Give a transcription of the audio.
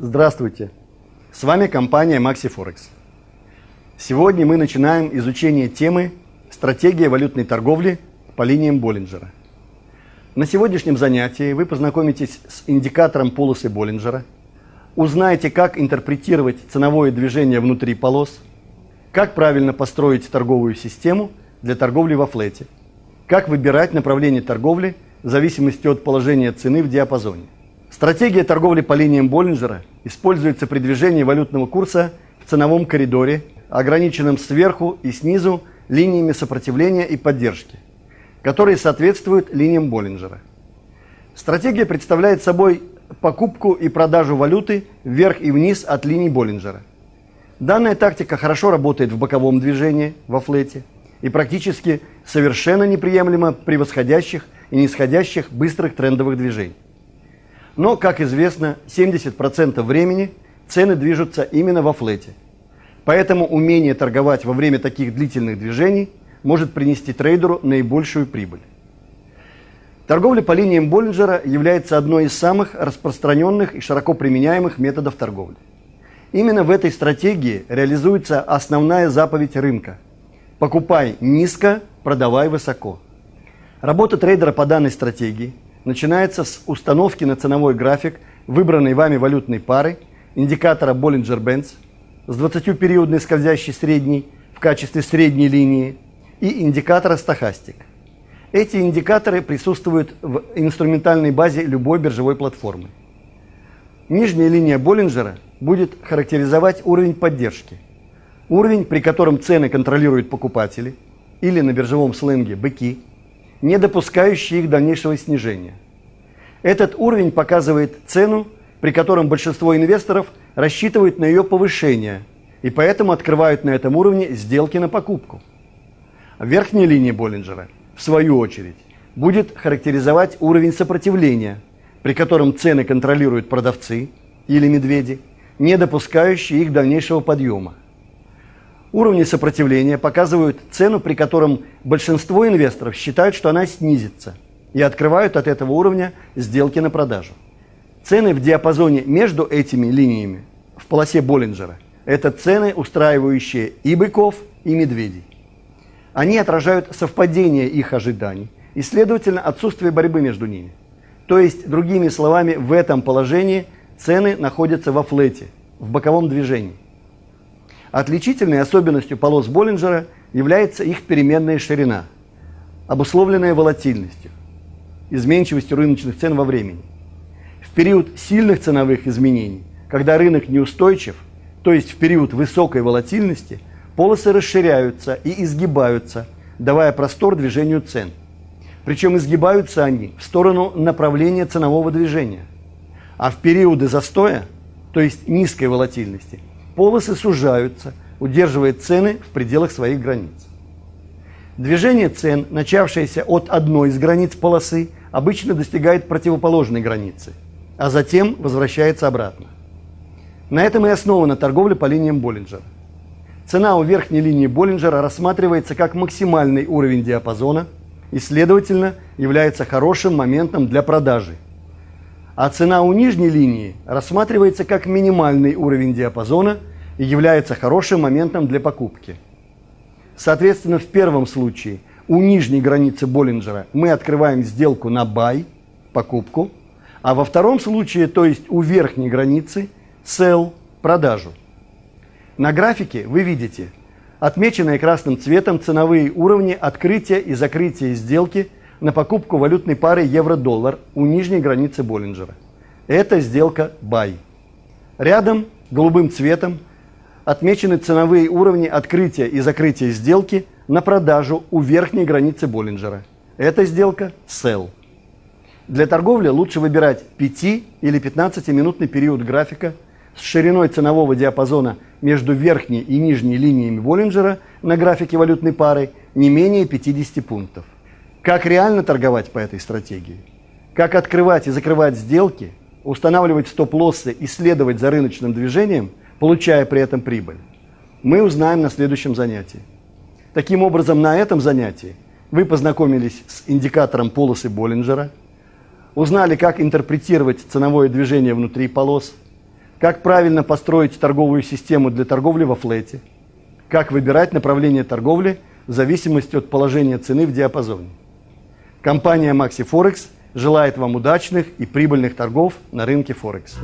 Здравствуйте! С вами компания MaxiForex. Сегодня мы начинаем изучение темы «Стратегия валютной торговли по линиям Боллинджера». На сегодняшнем занятии вы познакомитесь с индикатором полосы Боллинджера, узнаете, как интерпретировать ценовое движение внутри полос, как правильно построить торговую систему для торговли во флете, как выбирать направление торговли в зависимости от положения цены в диапазоне – Стратегия торговли по линиям Боллинджера используется при движении валютного курса в ценовом коридоре, ограниченном сверху и снизу линиями сопротивления и поддержки, которые соответствуют линиям Боллинджера. Стратегия представляет собой покупку и продажу валюты вверх и вниз от линий Боллинджера. Данная тактика хорошо работает в боковом движении, во флете, и практически совершенно неприемлема при восходящих и нисходящих быстрых трендовых движениях. Но, как известно, 70% времени цены движутся именно во флете. Поэтому умение торговать во время таких длительных движений может принести трейдеру наибольшую прибыль. Торговля по линиям Боллинджера является одной из самых распространенных и широко применяемых методов торговли. Именно в этой стратегии реализуется основная заповедь рынка – покупай низко, продавай высоко. Работа трейдера по данной стратегии – начинается с установки на ценовой график выбранной вами валютной пары, индикатора Bollinger-Bands с 20-периодной скользящей средней в качестве средней линии и индикатора стахастик. Эти индикаторы присутствуют в инструментальной базе любой биржевой платформы. Нижняя линия Боллинджера будет характеризовать уровень поддержки. Уровень, при котором цены контролируют покупатели, или на биржевом сленге быки – не допускающие их дальнейшего снижения. Этот уровень показывает цену, при котором большинство инвесторов рассчитывают на ее повышение и поэтому открывают на этом уровне сделки на покупку. Верхняя линия Боллинджера, в свою очередь, будет характеризовать уровень сопротивления, при котором цены контролируют продавцы или медведи, не допускающие их дальнейшего подъема. Уровни сопротивления показывают цену, при котором большинство инвесторов считают, что она снизится, и открывают от этого уровня сделки на продажу. Цены в диапазоне между этими линиями в полосе Боллинджера – это цены, устраивающие и быков, и медведей. Они отражают совпадение их ожиданий и, следовательно, отсутствие борьбы между ними. То есть, другими словами, в этом положении цены находятся во флете, в боковом движении. Отличительной особенностью полос Боллинджера является их переменная ширина, обусловленная волатильностью, изменчивостью рыночных цен во времени. В период сильных ценовых изменений, когда рынок неустойчив, то есть в период высокой волатильности, полосы расширяются и изгибаются, давая простор движению цен. Причем изгибаются они в сторону направления ценового движения. А в периоды застоя, то есть низкой волатильности – полосы сужаются, удерживая цены в пределах своих границ. Движение цен, начавшееся от одной из границ полосы, обычно достигает противоположной границы, а затем возвращается обратно. На этом и основана торговля по линиям Боллинджера. Цена у верхней линии Боллинджера рассматривается как максимальный уровень диапазона и, следовательно, является хорошим моментом для продажи. А цена у нижней линии рассматривается как минимальный уровень диапазона – и является хорошим моментом для покупки. Соответственно, в первом случае у нижней границы Боллинджера мы открываем сделку на buy, покупку, а во втором случае, то есть у верхней границы, sell, продажу. На графике вы видите отмеченные красным цветом ценовые уровни открытия и закрытия сделки на покупку валютной пары евро-доллар у нижней границы Боллинджера. Это сделка buy. Рядом голубым цветом отмечены ценовые уровни открытия и закрытия сделки на продажу у верхней границы Боллинджера. Эта сделка – sell. Для торговли лучше выбирать 5 или 15-минутный период графика с шириной ценового диапазона между верхней и нижней линиями Боллинджера на графике валютной пары не менее 50 пунктов. Как реально торговать по этой стратегии? Как открывать и закрывать сделки, устанавливать стоп-лоссы и следовать за рыночным движением – получая при этом прибыль, мы узнаем на следующем занятии. Таким образом, на этом занятии Вы познакомились с индикатором полосы Боллинджера, узнали, как интерпретировать ценовое движение внутри полос, как правильно построить торговую систему для торговли во флете, как выбирать направление торговли в зависимости от положения цены в диапазоне. Компания Maxi Forex желает вам удачных и прибыльных торгов на рынке Форекс.